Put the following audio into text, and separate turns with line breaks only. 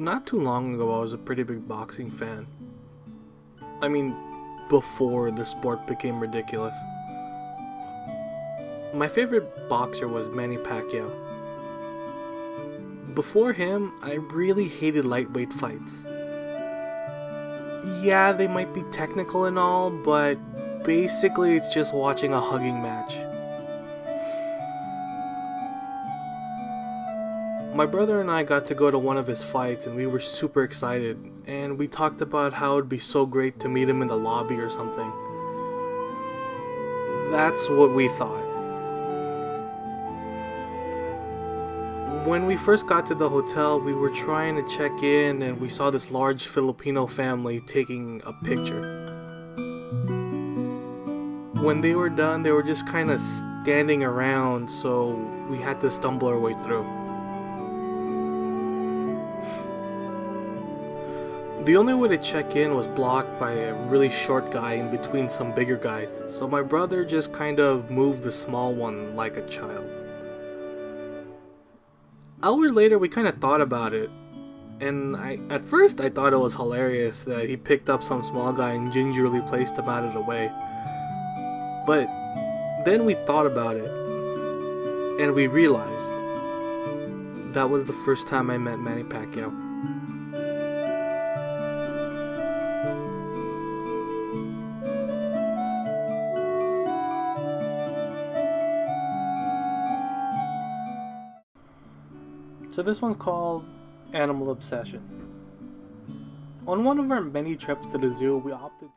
Not too long ago, I was a pretty big boxing fan. I mean, before the sport became ridiculous. My favorite boxer was Manny Pacquiao. Before him, I really hated lightweight fights. Yeah, they might be technical and all, but basically it's just watching a hugging match. My brother and I got to go to one of his fights and we were super excited and we talked about how it'd be so great to meet him in the lobby or something. That's what we thought. When we first got to the hotel, we were trying to check in and we saw this large Filipino family taking a picture. When they were done, they were just kind of standing around, so we had to stumble our way through. The only way to check in was blocked by a really short guy in between some bigger guys, so my brother just kind of moved the small one like a child. Hours later, we kind of thought about it, and I at first I thought it was hilarious that he picked up some small guy and gingerly placed him out of the way. But then we thought about it, and we realized that was the first time I met Manny Pacquiao. So this one's called Animal Obsession. On one of our many trips to the zoo, we opted to